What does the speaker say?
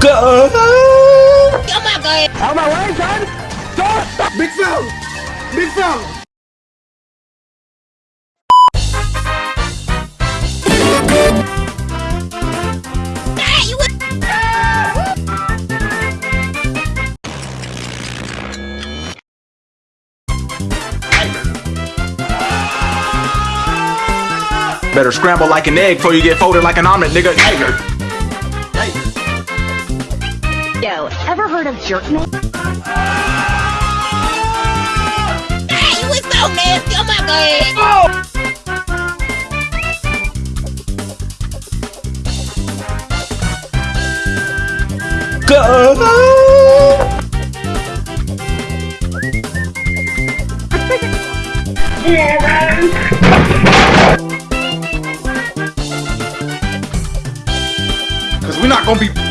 Go! Oh my god! Out my way, son! Stop! Big fella! Big fella! Hey, you Better scramble like an egg before you get folded like an omelet, nigga. Tiger. Yo, ever heard of jerk man? Hey, you was so nasty! Oh my god! Go! Cause we're not gonna be.